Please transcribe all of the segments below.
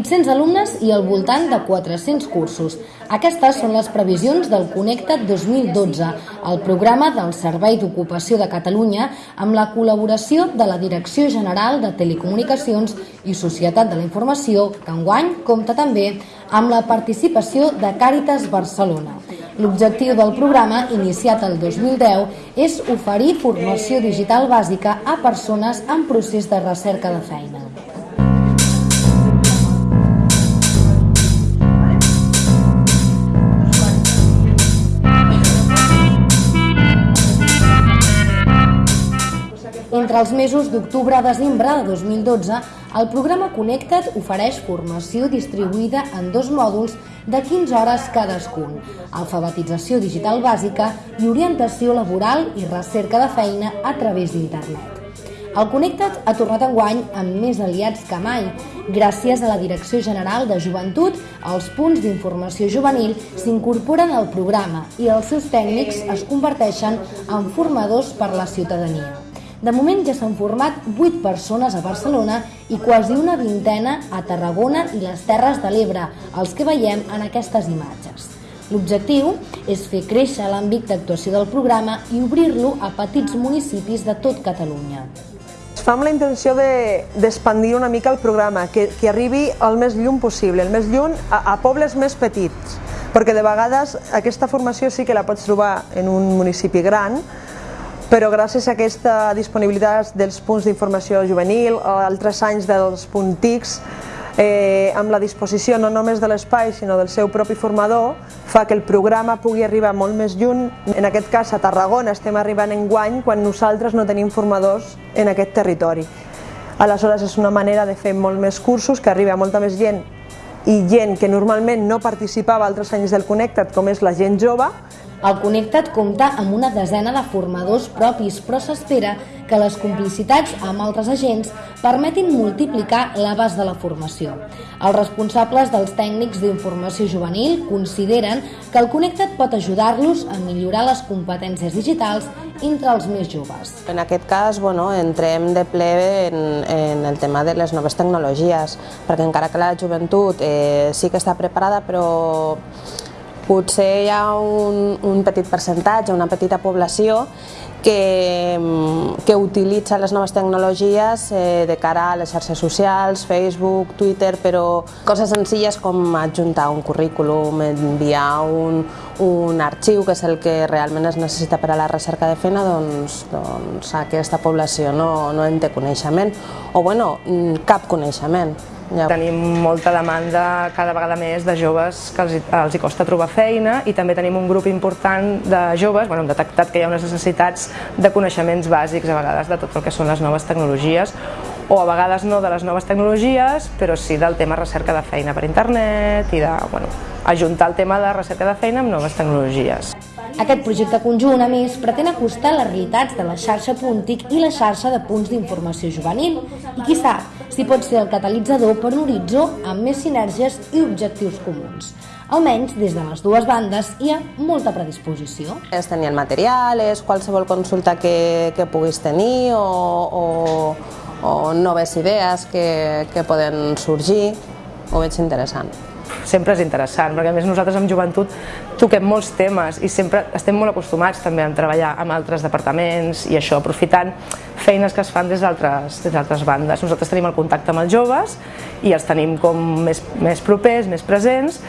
800 alumnes i al voltant de 400 cursos. Aquestes són les previsions del Connecta't 2012, el programa del Servei d'Ocupació de Catalunya amb la col·laboració de la Direcció General de Telecomunicacions i Societat de la Informació, que enguany compta també amb la participació de Càritas Barcelona. L'objectiu del programa, iniciat el 2010, és oferir formació digital bàsica a persones en procés de recerca de feina. Entre els mesos d'octubre a desembre de 2012, el programa Connecta't ofereix formació distribuïda en dos mòduls de 15 hores cadascun, alfabetització digital bàsica i orientació laboral i recerca de feina a través d'internet. El Connecta't ha tornat enguany amb més aliats que mai. Gràcies a la Direcció General de Joventut, els punts d'informació juvenil s'incorporen al programa i els seus tècnics es converteixen en formadors per la ciutadania. De moment ja s'han format 8 persones a Barcelona i quasi una vintena a Tarragona i les Terres de l'Ebre, els que veiem en aquestes imatges. L'objectiu és fer créixer l'àmbit d'actuació del programa i obrir-lo a petits municipis de tot Catalunya. Es fa amb la intenció d'expandir de, una mica el programa, que, que arribi al més lluny possible, el més lluny a, a pobles més petits, perquè de vegades aquesta formació sí que la pots trobar en un municipi gran, però gràcies a aquesta disponibilitat dels punts d'informació juvenil, altres anys dels puntics, eh, amb la disposició no només de l'espai sinó del seu propi formador, fa que el programa pugui arribar molt més lluny. En aquest cas a Tarragona estem arribant en guany quan nosaltres no tenim formadors en aquest territori. Aleshores és una manera de fer molt més cursos, que arribi a molta més gent i gent que normalment no participava altres anys del Connecta't, com és la gent jove, el Connecta't compta amb una desena de formadors propis, però s'espera que les complicitats amb altres agents permetin multiplicar l'abast de la formació. Els responsables dels tècnics d'informació juvenil consideren que el Connecta't pot ajudar-los a millorar les competències digitals entre els més joves. En aquest cas, bueno, entrem de ple en, en el tema de les noves tecnologies, perquè encara que la joventut eh, sí que està preparada, però potser hi ha un, un petit percentatge, una petita població que, que utilitza les noves tecnologies eh, de cara a les xarxes socials, Facebook, Twitter, però coses senzilles com adjuntar un currículum, enviar un, un arxiu, que és el que realment es necessita per a la recerca de feina, doncs, doncs aquesta població no, no en té coneixement, o bueno, cap coneixement. Ja. Tenim molta demanda cada vegada més de joves que els, els hi costa trobar feina i també tenim un grup important de joves, bueno, hem detectat que hi ha unes necessitats de coneixements bàsics a vegades de tot el que són les noves tecnologies o a vegades no de les noves tecnologies, però sí del tema recerca de feina per internet i de, bueno, ajuntar el tema de recerca de feina amb noves tecnologies. Aquest projecte conjunt, a més, pretén acostar les realitats de la xarxa Puntic i la xarxa de punts d'informació juvenil i, qui sap, si pot ser el catalitzador per un horitzó amb més sinergies i objectius comuns. Almenys, des de les dues bandes, hi ha molta predisposició. És tenir el material, és qualsevol consulta que, que puguis tenir o, o, o noves idees que, que poden sorgir, ho veig interessant sempre és interessant, perquè a més nosaltres amb joventut toquem molts temes i sempre estem molt acostumats també a treballar amb altres departaments i això, aprofitant feines que es fan des d'altres bandes. Nosaltres tenim el contacte amb els joves i els tenim com més, més propers, més presents,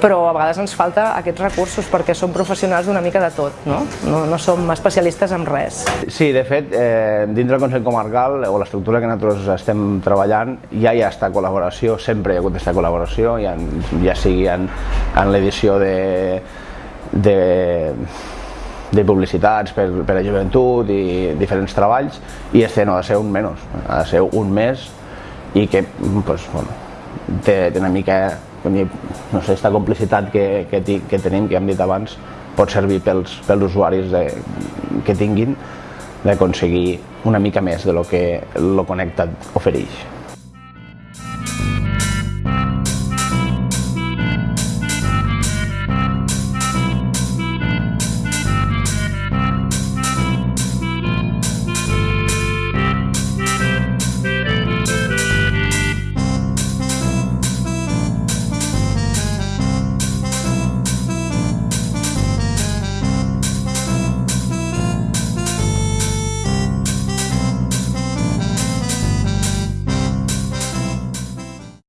però a vegades ens falta aquests recursos perquè som professionals d'una mica de tot, no? no? No som especialistes en res. Sí, de fet, eh, dintre del Consell Comarcal o l'estructura que nosaltres estem treballant ja hi ha esta col·laboració, sempre hi ha hagut aquesta col·laboració, ja, ja sigui en, en l'edició de, de, de publicitats per, per a joventut i diferents treballs i este no ha de ser un menys, ha de ser un més i que pues, bueno, té, té una mica no sé, esta complicitat que, que, que tenim, que hem dit abans, pot servir pels, pels usuaris de, que tinguin d'aconseguir una mica més de lo que lo Connectat ofereix.